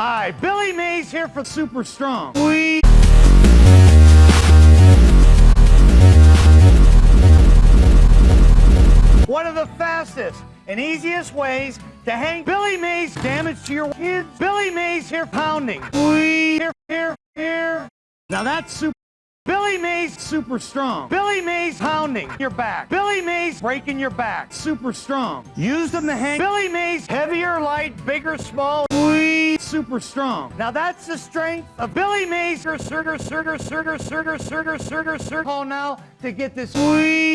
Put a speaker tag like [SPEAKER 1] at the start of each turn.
[SPEAKER 1] Hi, Billy Mays here for Super Strong. We One of the fastest and easiest ways to hang Billy Mays damage to your kids. Billy Mays here pounding. We here, here, here. Now that's super. Billy Mays super strong. Billy Mays pounding your back. Billy Mays breaking your back. Super strong. Use them to hang. Billy Mays heavier, light, bigger, small. Super strong. Now that's the strength of Billy Mays. Surger, surger, surger, surger, surger, surger, surger. Call now to get this.